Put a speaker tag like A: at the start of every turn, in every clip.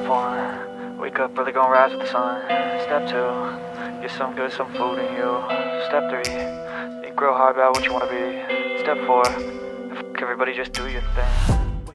A: Step one, wake up early, gonna rise with the sun. Step two, get some good, some food in you. Step three, think real hard about what you wanna be. Step four, f- everybody just do your thing.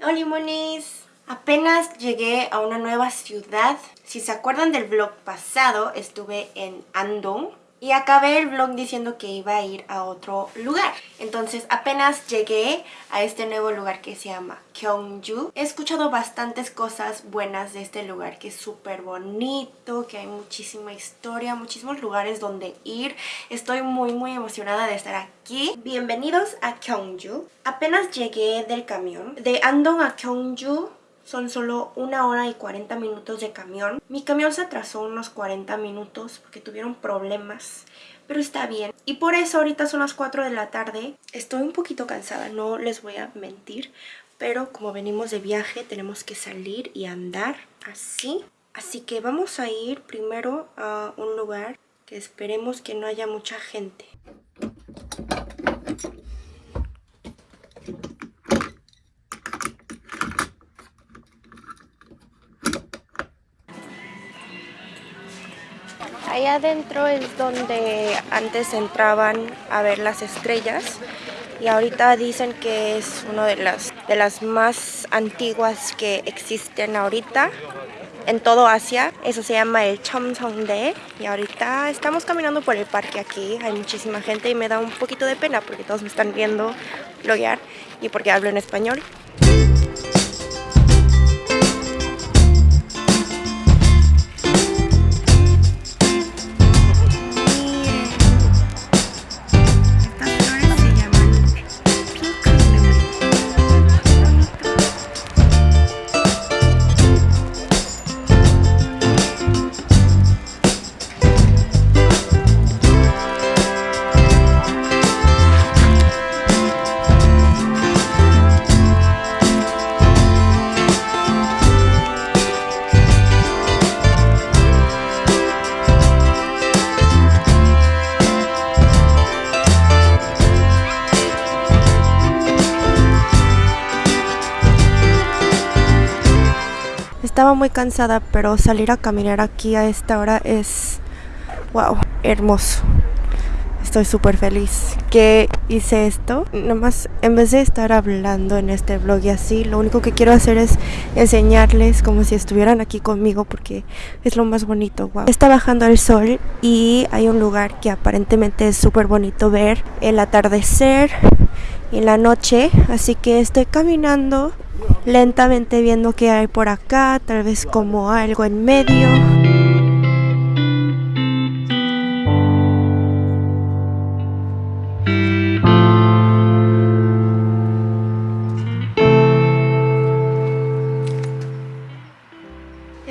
B: Hola monis, apenas llegué a una nueva ciudad. Si se acuerdan del vlog pasado, estuve en Andong y acabé el vlog diciendo que iba a ir a otro lugar. Entonces apenas llegué a este nuevo lugar que se llama Gyeongju. He escuchado bastantes cosas buenas de este lugar, que es súper bonito, que hay muchísima historia, muchísimos lugares donde ir. Estoy muy muy emocionada de estar aquí. Bienvenidos a Gyeongju. Apenas llegué del camión. De Andong a Gyeongju son solo una hora y 40 minutos de camión. Mi camión se atrasó unos 40 minutos porque tuvieron problemas, pero está bien. Y por eso ahorita son las 4 de la tarde. Estoy un poquito cansada, no les voy a mentir, pero como venimos de viaje tenemos que salir y andar así. Así que vamos a ir primero a un lugar que esperemos que no haya mucha gente. Adentro es donde antes entraban a ver las estrellas y ahorita dicen que es una de las, de las más antiguas que existen ahorita en todo Asia. Eso se llama el Chomsongdae y ahorita estamos caminando por el parque aquí. Hay muchísima gente y me da un poquito de pena porque todos me están viendo bloguear y porque hablo en español. Muy cansada, pero salir a caminar aquí a esta hora es, wow, hermoso. Estoy súper feliz que hice esto. Nomás, en vez de estar hablando en este vlog y así, lo único que quiero hacer es enseñarles como si estuvieran aquí conmigo porque es lo más bonito, wow. Está bajando el sol y hay un lugar que aparentemente es súper bonito ver el atardecer y la noche. Así que estoy caminando lentamente viendo qué hay por acá, tal vez como algo en medio.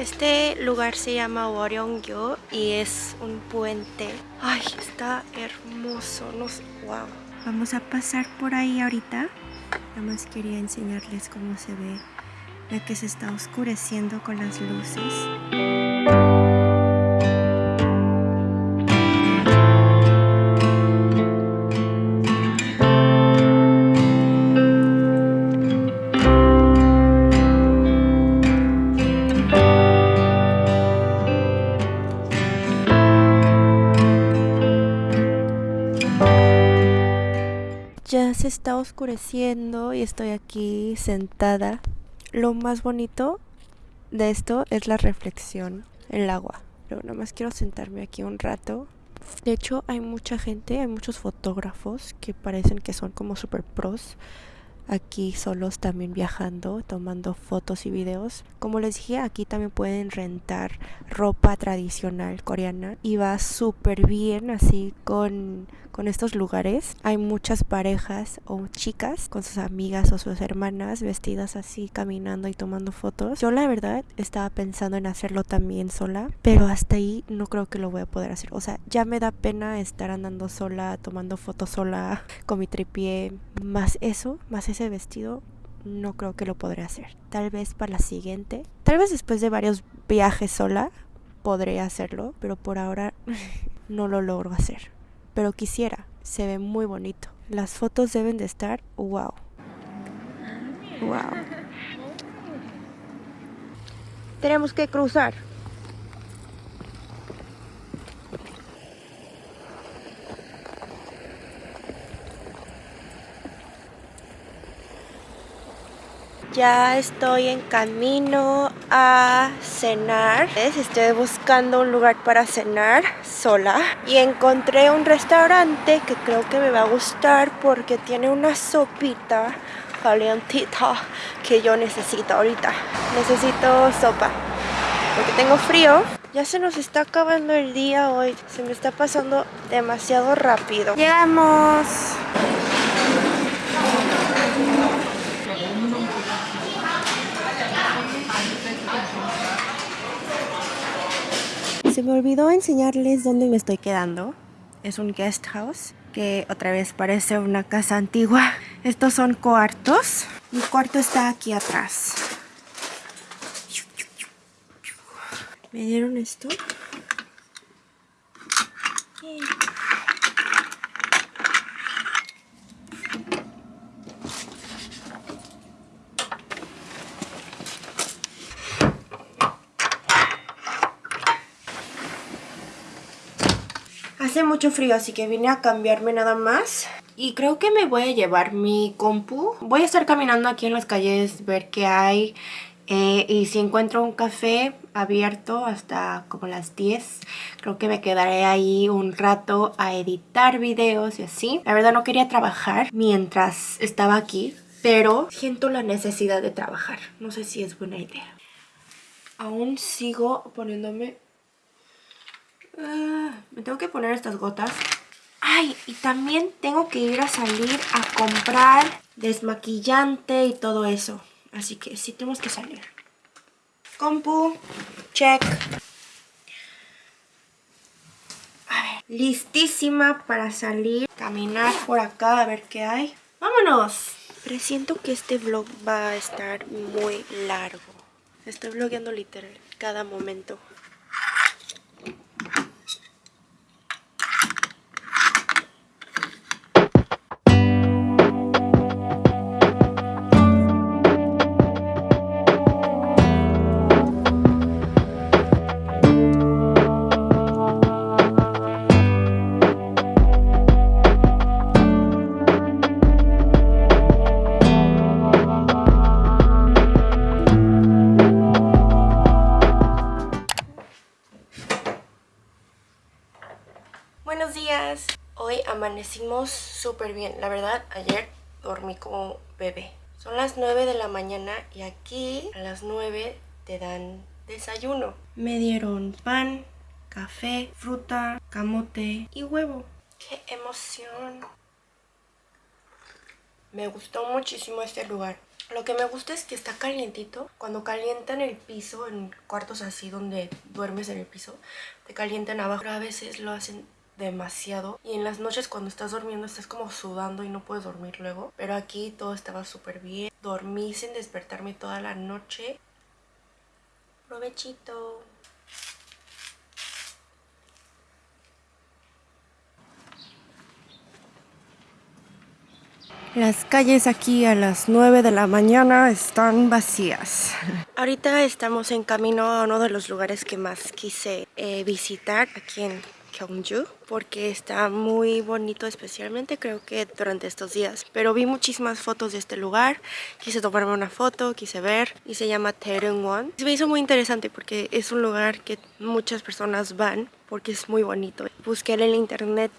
B: Este lugar se llama Waryongyo y es un puente. Ay, está hermoso, no sé, wow. Vamos a pasar por ahí ahorita. Nada más quería enseñarles cómo se ve, ya que se está oscureciendo con las luces. Está oscureciendo y estoy aquí sentada. Lo más bonito de esto es la reflexión, el agua. Pero nada más quiero sentarme aquí un rato. De hecho, hay mucha gente, hay muchos fotógrafos que parecen que son como super pros. Aquí solos también viajando, tomando fotos y videos. Como les dije, aquí también pueden rentar ropa tradicional coreana y va súper bien así con, con estos lugares. Hay muchas parejas o chicas con sus amigas o sus hermanas vestidas así caminando y tomando fotos. Yo la verdad estaba pensando en hacerlo también sola, pero hasta ahí no creo que lo voy a poder hacer. O sea, ya me da pena estar andando sola, tomando fotos sola con mi tripié. Más eso, más ese vestido, no creo que lo podré hacer. Tal vez para la siguiente. Tal vez después de varios viajes sola podré hacerlo, pero por ahora no lo logro hacer. Pero quisiera, se ve muy bonito. Las fotos deben de estar wow. Wow. Tenemos que cruzar. Ya estoy en camino a cenar. Estoy buscando un lugar para cenar sola. Y encontré un restaurante que creo que me va a gustar porque tiene una sopita calientita que yo necesito ahorita. Necesito sopa porque tengo frío. Ya se nos está acabando el día hoy. Se me está pasando demasiado rápido. Llegamos. Se me olvidó enseñarles dónde me estoy quedando. Es un guest house que otra vez parece una casa antigua. Estos son cuartos. Mi cuarto está aquí atrás. Me dieron esto. Hace mucho frío, así que vine a cambiarme nada más. Y creo que me voy a llevar mi compu. Voy a estar caminando aquí en las calles, ver qué hay. Eh, y si encuentro un café abierto hasta como las 10, creo que me quedaré ahí un rato a editar videos y así. La verdad no quería trabajar mientras estaba aquí, pero siento la necesidad de trabajar. No sé si es buena idea. Aún sigo poniéndome Ah, me tengo que poner estas gotas. Ay, y también tengo que ir a salir a comprar desmaquillante y todo eso. Así que sí tenemos que salir. Compu, check. A ver, listísima para salir, caminar por acá a ver qué hay. ¡Vámonos! Presiento que este vlog va a estar muy largo. Estoy vlogueando literal cada momento. Súper bien. La verdad, ayer dormí como bebé. Son las 9 de la mañana y aquí a las 9 te dan desayuno. Me dieron pan, café, fruta, camote y huevo. ¡Qué emoción! Me gustó muchísimo este lugar. Lo que me gusta es que está calientito. Cuando calientan el piso, en cuartos así donde duermes en el piso, te calientan abajo. Pero a veces lo hacen demasiado. Y en las noches cuando estás durmiendo estás como sudando y no puedes dormir luego. Pero aquí todo estaba súper bien. Dormí sin despertarme toda la noche. Provechito. Las calles aquí a las 9 de la mañana están vacías. Ahorita estamos en camino a uno de los lugares que más quise eh, visitar aquí en Gyeongju porque está muy bonito especialmente creo que durante estos días. Pero vi muchísimas fotos de este lugar quise tomarme una foto, quise ver y se llama Taereungwon. Me hizo muy interesante porque es un lugar que muchas personas van porque es muy bonito. Busqué en el internet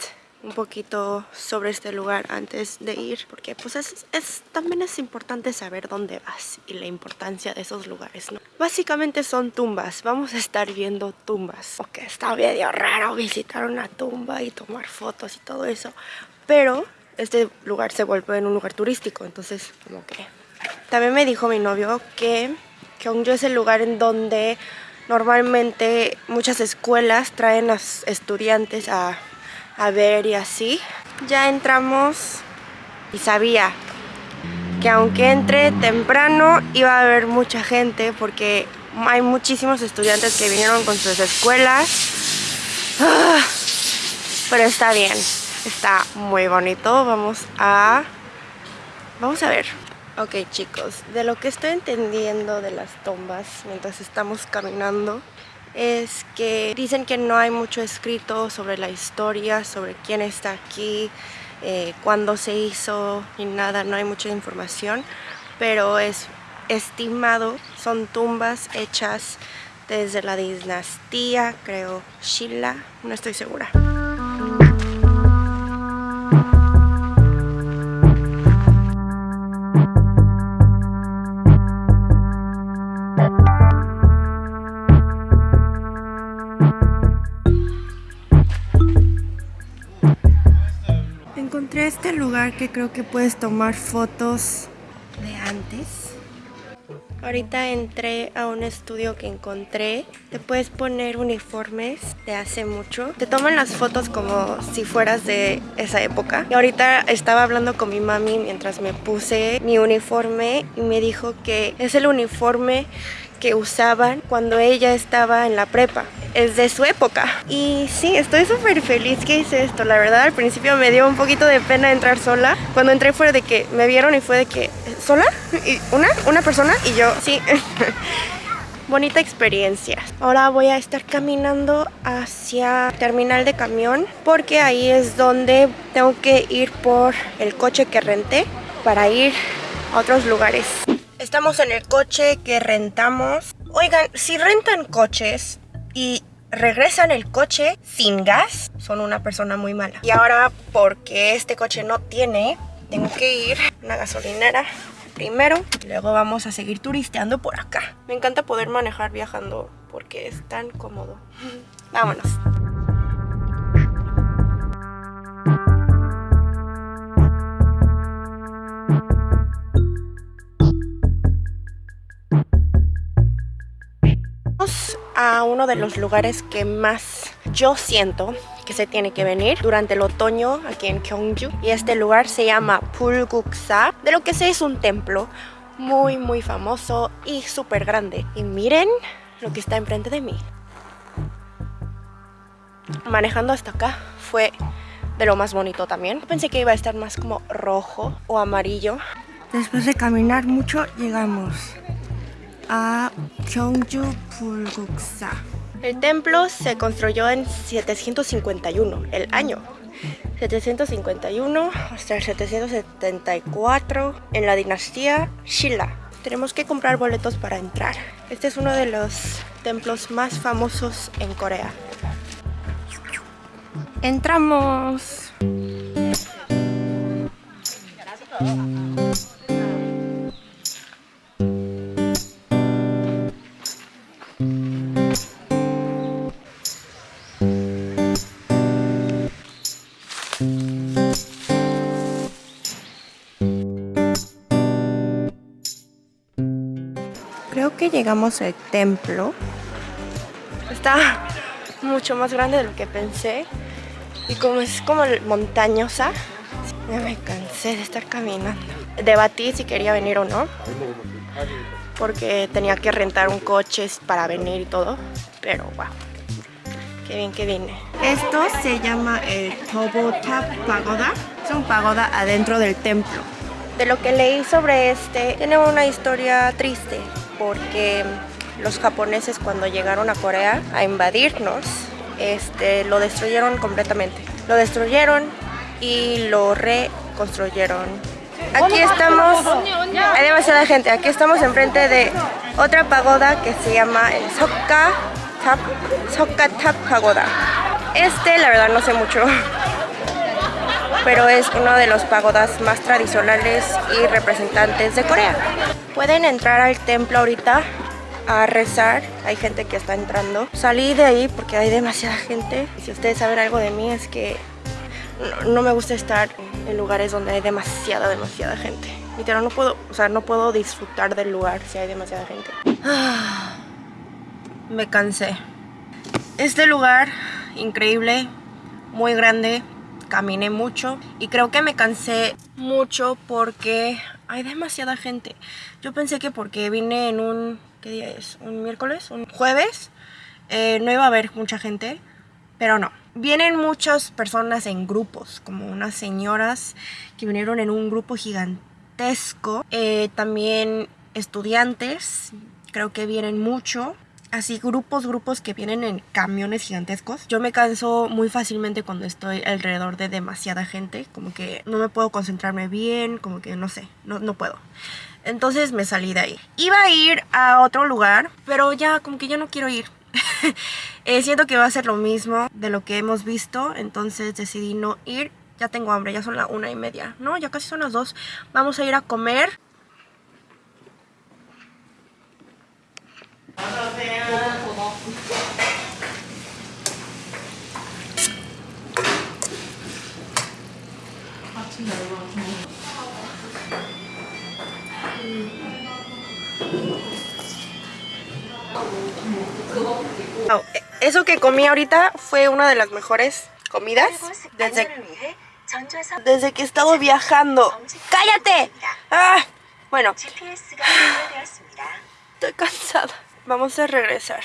B: un poquito sobre este lugar antes de ir porque pues es, es, también es importante saber dónde vas y la importancia de esos lugares ¿no? básicamente son tumbas vamos a estar viendo tumbas porque está medio raro visitar una tumba y tomar fotos y todo eso pero este lugar se vuelve en un lugar turístico entonces como que también me dijo mi novio que Gyeongju es el lugar en donde normalmente muchas escuelas traen a estudiantes a a ver y así. Ya entramos y sabía que aunque entre temprano iba a haber mucha gente porque hay muchísimos estudiantes que vinieron con sus escuelas. Ah, pero está bien, está muy bonito. Vamos a... Vamos a ver. Ok chicos, de lo que estoy entendiendo de las tumbas mientras estamos caminando es que dicen que no hay mucho escrito sobre la historia, sobre quién está aquí, eh, cuándo se hizo ni nada, no hay mucha información, pero es estimado, son tumbas hechas desde la dinastía, creo, Shilla, no estoy segura. Lugar que creo que puedes tomar fotos de antes. Ahorita entré a un estudio que encontré. Te puedes poner uniformes de hace mucho. Te toman las fotos como si fueras de esa época. Y ahorita estaba hablando con mi mami mientras me puse mi uniforme y me dijo que es el uniforme que usaban cuando ella estaba en la prepa. Es de su época. Y sí, estoy súper feliz que hice esto. La verdad, al principio me dio un poquito de pena entrar sola. Cuando entré fue de que me vieron y fue de que, ¿sola? ¿Y ¿Una? ¿Una persona? Y yo, sí. Bonita experiencia. Ahora voy a estar caminando hacia terminal de camión porque ahí es donde tengo que ir por el coche que renté para ir a otros lugares. Estamos en el coche que rentamos. Oigan, si rentan coches y regresan el coche sin gas, son una persona muy mala. Y ahora, porque este coche no tiene, tengo que ir a una gasolinera primero. Y luego vamos a seguir turisteando por acá. Me encanta poder manejar viajando porque es tan cómodo. Vámonos. Uno de los lugares que más yo siento que se tiene que venir durante el otoño aquí en Gyeongju. Y este lugar se llama Pulguksa de lo que sé es un templo muy muy famoso y súper grande. Y miren lo que está enfrente de mí. Manejando hasta acá fue de lo más bonito también. Pensé que iba a estar más como rojo o amarillo. Después de caminar mucho llegamos a Gyeongju Pulguksa. El templo se construyó en 751, el año. 751 hasta el 774 en la dinastía Shilla. Tenemos que comprar boletos para entrar. Este es uno de los templos más famosos en Corea. ¡Entramos! Que llegamos al templo. Está mucho más grande de lo que pensé. Y como es como montañosa, ya me cansé de estar caminando. Debatí si quería venir o no. Porque tenía que rentar un coche para venir y todo. Pero wow. Qué bien que vine. Esto se llama el Tobotap Pagoda. Es un pagoda adentro del templo. De lo que leí sobre este, tiene una historia triste porque los japoneses cuando llegaron a Corea a invadirnos, este, lo destruyeron completamente. Lo destruyeron y lo reconstruyeron. Aquí estamos, hay demasiada gente, aquí estamos enfrente de otra pagoda que se llama el Sokka Tap, Sokka Pagoda. Este la verdad no sé mucho, pero es uno de los pagodas más tradicionales y representantes de Corea. Pueden entrar al templo ahorita a rezar, hay gente que está entrando. Salí de ahí porque hay demasiada gente. Si ustedes saben algo de mí es que no, no me gusta estar en lugares donde hay demasiada, demasiada gente. Literal, no puedo, o sea, no puedo disfrutar del lugar si hay demasiada gente. Ah, me cansé. Este lugar, increíble, muy grande, caminé mucho y creo que me cansé mucho porque hay demasiada gente. Yo pensé que porque vine en un, ¿qué día es? ¿Un miércoles? ¿Un jueves? Eh, no iba a haber mucha gente, pero no. Vienen muchas personas en grupos, como unas señoras que vinieron en un grupo gigante gigantesco. Eh, también estudiantes, creo que vienen mucho. Así grupos, grupos que vienen en camiones gigantescos. Yo me canso muy fácilmente cuando estoy alrededor de demasiada gente. Como que no me puedo concentrarme bien, como que no sé, no, no puedo. Entonces me salí de ahí. Iba a ir a otro lugar, pero ya como que ya no quiero ir. Eh, siento que va a ser lo mismo de lo que hemos visto, entonces decidí no ir. Ya tengo hambre, ya son las una y media. No, ya casi son las dos. Vamos a ir a comer. Oh, eso que comí ahorita fue una de las mejores comidas desde, desde que he estado viajando. ¡Cállate! Ah, bueno, estoy cansada. Vamos a regresar.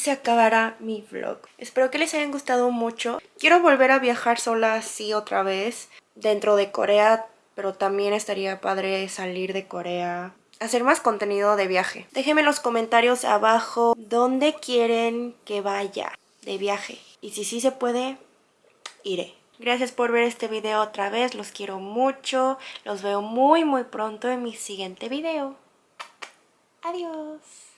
B: Se acabará mi vlog. Espero que les hayan gustado mucho. Quiero volver a viajar sola así otra vez dentro de Corea, pero también estaría padre salir de Corea. Hacer más contenido de viaje. Déjenme en los comentarios abajo dónde quieren que vaya de viaje. Y si sí se puede, iré. Gracias por ver este video otra vez. Los quiero mucho. Los veo muy muy pronto en mi siguiente video. Adiós.